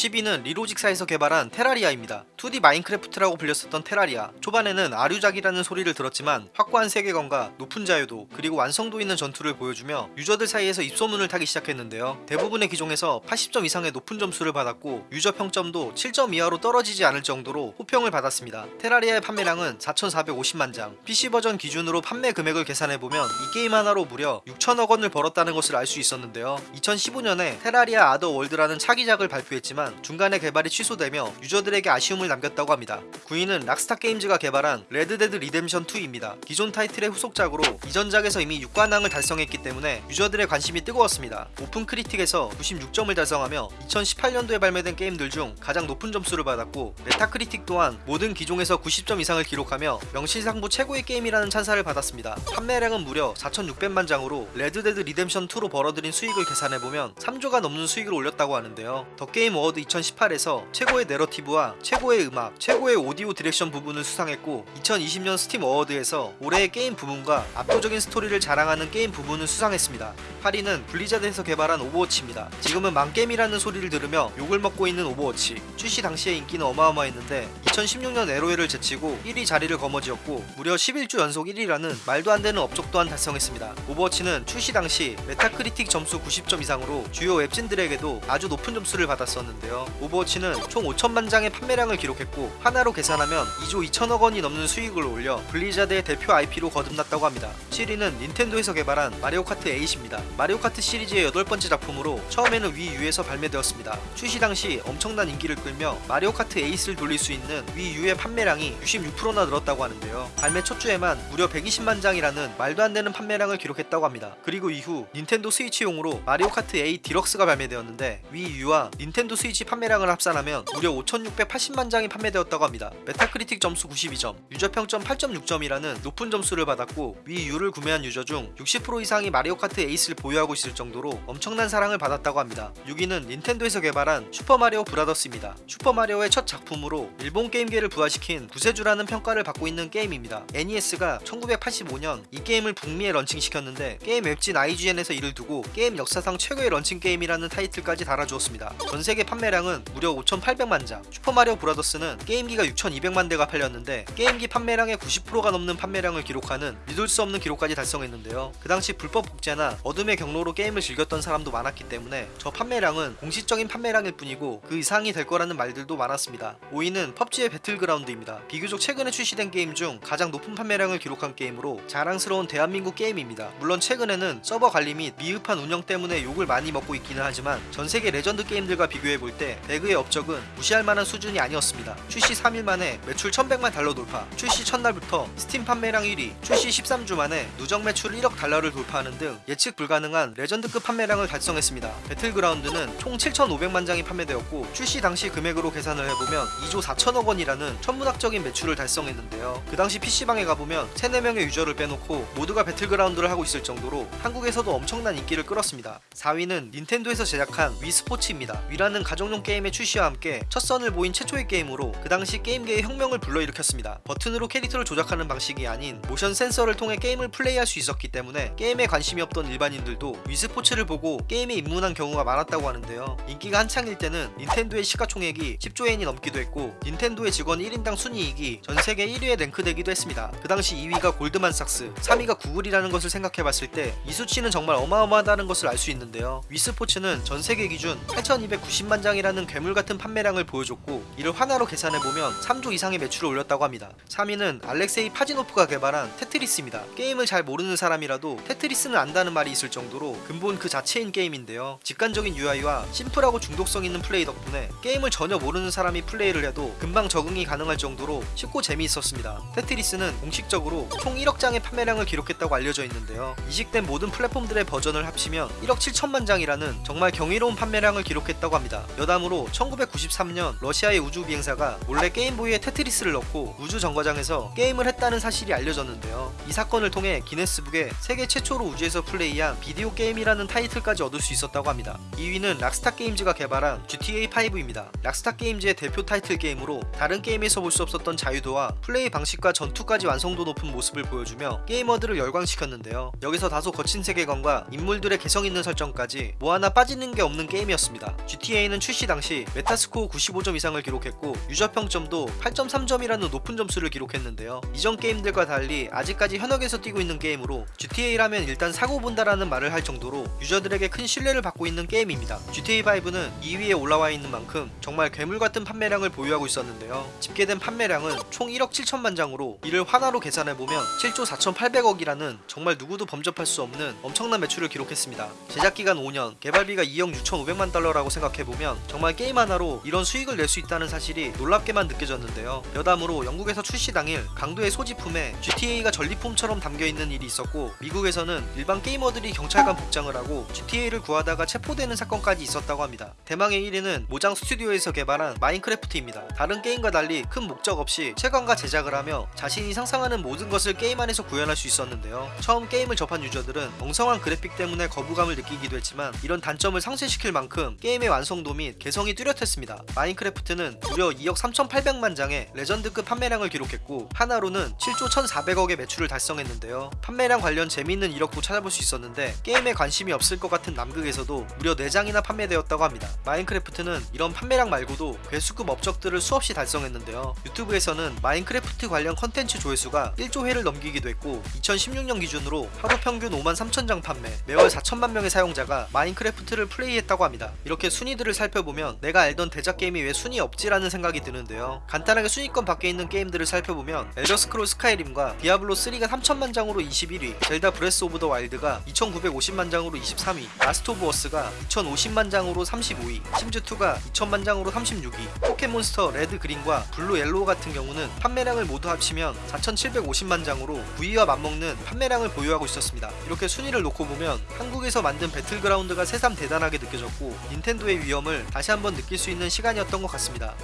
10위는 리로직사에서 개발한 테라리아입니다. 2D 마인크래프트라고 불렸었던 테라리아. 초반에는 아류작이라는 소리를 들었지만 확고한 세계관과 높은 자유도 그리고 완성도 있는 전투를 보여주며 유저들 사이에서 입소문을 타기 시작했는데요. 대부분의 기종에서 80점 이상의 높은 점수를 받았고 유저 평점도 7점 이하로 떨어지지 않을 정도로 호평을 받았습니다. 테라리아의 판매량은 4,450만 장. PC 버전 기준으로 판매 금액을 계산해보면 이 게임 하나로 무려 6천억 원을 벌었다는 것을 알 수 있었는데요. 2015년에 테라리아 아더 월드라는 차기작을 발표했지만 중간에 개발이 취소되며 유저들에게 아쉬움을 남겼다고 합니다. 9위는 락스타 게임즈가 개발한 레드데드 리뎀션 2입니다. 기존 타이틀의 후속작으로 이전작에서 이미 6관왕을 달성했기 때문에 유저들의 관심이 뜨거웠습니다. 오픈 크리틱에서 96점을 달성하며 2018년도에 발매된 게임들 중 가장 높은 점수를 받았고 메타크리틱 또한 모든 기종에서 90점 이상을 기록하며 명실상부 최고의 게임이라는 찬사를 받았습니다. 판매량은 무려 4,600만 장으로 레드데드 리뎀션 2로 벌어들인 수익을 계산해보면 3조가 넘는 수익을 올렸다고 하는데요. 더 게임 어워드 2018에서 최고의 내러티브와 최고의 음악, 최고의 audio direction 부분을 수상했고 2020년 스팀 어워드에서 올해의 게임 부문과 압도적인 스토리를 자랑하는 게임 부문을 수상했습니다. 8위는 블리자드에서 개발한 오버워치입니다. 지금은 망게임이라는 소리를 들으며 욕을 먹고 있는 오버워치. 출시 당시의 인기는 어마어마했는데 2016년 LOL을 제치고 1위 자리를 거머쥐었고 무려 11주 연속 1위라는 말도 안 되는 업적 또한 달성했습니다. 오버워치는 출시 당시 메타크리틱 점수 90점 이상으로 주요 웹진들에게도 아주 높은 점수를 받았었는데 요. 오버워치는 총 5천만 장의 판매량을 기록했고 하나로 계산하면 2조 2천억 원이 넘는 수익을 올려 블리자드의 대표 IP로 거듭났다고 합니다. 7위는 닌텐도에서 개발한 마리오 카트 8입니다. 마리오 카트 시리즈의 여덟 번째 작품으로 처음에는 위 U에서 발매되었습니다. 출시 당시 엄청난 인기를 끌며 마리오 카트 8을 돌릴 수 있는 위 U의 판매량이 66%나 늘었다고 하는데요. 발매 첫 주에만 무려 120만 장이라는 말도 안 되는 판매량을 기록했다고 합니다. 그리고 이후 닌텐도 스위치용으로 마리오 카트 8 디럭스가 발매되었는데 위 U와 닌텐도 스위치 판매량을 합산하면 무려 5,680만 장이 판매되었다고 합니다. 메타크리틱 점수 92점, 유저 평점 8.6점이라는 높은 점수를 받았고 위 U를 구매한 유저 중 60% 이상이 마리오 카트 8을 보유하고 있을 정도로 엄청난 사랑을 받았다고 합니다. 6위는 닌텐도에서 개발한 슈퍼마리오 브라더스입니다. 슈퍼마리오의 첫 작품으로 일본 게임계를 부활시킨 구세주라는 평가를 받고 있는 게임입니다. NES가 1985년 이 게임을 북미에 런칭시켰는데 게임 웹진 IGN에서 이를 두고 게임 역사상 최고의 런칭 게임이라는 타이틀까지 달아주었습니다. 전세계 판 매량은 무려 5,800만 장 슈퍼마리오 브라더스는 게임기가 6,200만 대가 팔렸는데 게임기 판매량의 90%가 넘는 판매량을 기록하는 믿을 수 없는 기록까지 달성했는데요. 그 당시 불법 복제나 어둠의 경로로 게임을 즐겼던 사람도 많았기 때문에 저 판매량은 공식적인 판매량일 뿐이고 그 이상이 될 거라는 말들도 많았습니다. 5위는 펍지의 배틀그라운드입니다. 비교적 최근에 출시된 게임 중 가장 높은 판매량을 기록한 게임으로 자랑스러운 대한민국 게임입니다. 물론 최근에는 서버 관리 및 미흡한 운영 때문에 욕을 많이 먹고 있기는 하지만 전세계 레전드 게임들과 비교해 볼 때 배그의 업적은 무시할 만한 수준이 아니었습니다. 출시 3일 만에 매출 1100만 달러 돌파, 출시 첫날부터 스팀 판매량 1위, 출시 13주 만에 누적 매출 1억 달러를 돌파하는 등 예측 불가능한 레전드급 판매량을 달성했습니다. 배틀그라운드는 총 7,500만 장이 판매되었고 출시 당시 금액으로 계산을 해보면 2조 4천억 원이라는 천문학적인 매출을 달성했는데요. 그 당시 PC방에 가보면 3, 4명의 유저를 빼놓고 모두가 배틀그라운드를 하고 있을 정도로 한국에서도 엄청난 인기를 끌었습니다. 4위는 닌텐도에서 제작한 위스포츠입니다. 위라는 가정용 게임의 출시와 함께 첫 선을 보인 최초의 게임으로 그 당시 게임계의 혁명을 불러일으켰습니다. 버튼으로 캐릭터를 조작하는 방식이 아닌 모션 센서를 통해 게임을 플레이할 수 있었기 때문에 게임에 관심이 없던 일반인들도 위스포츠를 보고 게임에 입문한 경우가 많았다고 하는데요. 인기가 한창일 때는 닌텐도의 시가총액이 10조엔이 넘기도 했고 닌텐도의 직원 1인당 순이익이 전세계 1위에 랭크되기도 했습니다. 그 당시 2위가 골드만삭스, 3위가 구글이라는 것을 생각해봤을 때 이 수치는 정말 어마어마하다는 것을 알 수 있는데요. 위스포츠는 전세계 기준 8290만 장 이라는 괴물 같은 판매량을 보여줬고 이를 원화로 계산해보면 3조 이상의 매출을 올렸다고 합니다. 3위는 알렉세이 파지노프가 개발한 테트리스입니다. 게임을 잘 모르는 사람이라도 테트리스는 안다는 말이 있을 정도로 근본 그 자체인 게임인데요. 직관적인 UI와 심플하고 중독성 있는 플레이 덕분에 게임을 전혀 모르는 사람이 플레이를 해도 금방 적응이 가능할 정도로 쉽고 재미있었습니다. 테트리스는 공식적으로 총 1억 장의 판매량을 기록했다고 알려져 있는데요. 이식된 모든 플랫폼들의 버전을 합치면 1억 7천만 장이라는 정말 경이로운 판매량을 기록했다고 합니다. 여담으로 1993년 러시아의 우주 비행사가 몰래 게임보이에 테트리스를 넣고 우주 정거장에서 게임을 했다는 사실이 알려졌는데요. 이 사건을 통해 기네스북에 세계 최초로 우주에서 플레이한 비디오 게임이라는 타이틀까지 얻을 수 있었다고 합니다. 2위는 락스타 게임즈가 개발한 GTA5입니다. 락스타 게임즈의 대표 타이틀 게임으로 다른 게임에서 볼 수 없었던 자유도와 플레이 방식과 전투까지 완성도 높은 모습을 보여주며 게이머들을 열광시켰는데요. 여기서 다소 거친 세계관과 인물들의 개성 있는 설정까지 뭐 하나 빠지는 게 없는 게임이었습니다. GTA는 출시 당시 메타스코어 95점 이상을 기록했고 유저 평점도 8.3점이라는 높은 점수를 기록했는데요. 이전 게임들과 달리 아직까지 현역에서 뛰고 있는 게임으로 GTA라면 일단 사고 본다라는 말을 할 정도로 유저들에게 큰 신뢰를 받고 있는 게임입니다. GTA5는 2위에 올라와 있는 만큼 정말 괴물 같은 판매량을 보유하고 있었는데요. 집계된 판매량은 총 1억 7천만 장으로 이를 환화로 계산해보면 7조 4,800억이라는 정말 누구도 범접할 수 없는 엄청난 매출을 기록했습니다. 제작 기간 5년, 개발비가 2억 6,500만 달러라고 생각해보면 정말 게임 하나로 이런 수익을 낼 수 있다는 사실이 놀랍게만 느껴졌는데요. 여담으로 영국에서 출시 당일 강도의 소지품에 GTA가 전리품처럼 담겨있는 일이 있었고 미국에서는 일반 게이머들이 경찰관 복장을 하고 GTA를 구하다가 체포되는 사건까지 있었다고 합니다. 대망의 1위는 모장 스튜디오에서 개발한 마인크래프트입니다. 다른 게임과 달리 큰 목적 없이 채광과 제작을 하며 자신이 상상하는 모든 것을 게임 안에서 구현할 수 있었는데요. 처음 게임을 접한 유저들은 엉성한 그래픽 때문에 거부감을 느끼기도 했지만 이런 단점을 상쇄시킬 만큼 게임의 완성도 및 개성이 뚜렷했습니다. 마인크래프트는 무려 2억 3,800만 장의 레전드급 판매량을 기록했고 원화로는 7조 1,400억의 매출을 달성했는데요. 판매량 관련 재미있는 이력도 찾아볼 수 있었는데 게임에 관심이 없을 것 같은 남극에서도 무려 4장이나 판매되었다고 합니다. 마인크래프트는 이런 판매량 말고도 괴수급 업적들을 수없이 달성했는데요. 유튜브에서는 마인크래프트 관련 컨텐츠 조회수가 1조 회를 넘기기도 했고 2016년 기준으로 하루 평균 5만 3천 장 판매, 매월 4천만 명의 사용자가 마인크래프트를 플레이했다고 합니다. 이렇게 순위들을 살펴보면 내가 알던 대작 게임이 왜 순위 없지라는 생각이 드는데요. 간단하게 순위권 밖에 있는 게임들을 살펴보면 엘더스크롤 스카이림과 디아블로 3가 3천만 장으로 21위, 젤다 브레스 오브 더 와일드가 2,950만 장으로 23위, 라스트 오브 어스가 2,050만 장으로 35위, 심즈2가 2천만 장으로 36위, 포켓몬스터 레드 그린과 블루 옐로우 같은 경우는 판매량을 모두 합치면 4,750만 장으로 9위와 맞먹는 판매량을 보유하고 있었습니다. 이렇게 순위를 놓고 보면 한국에서 만든 배틀그라운드가 새삼 대단하게 느껴졌고 닌텐도의 위엄을 다시 한번 느낄 수 있는 시간이었던 것 같습니다.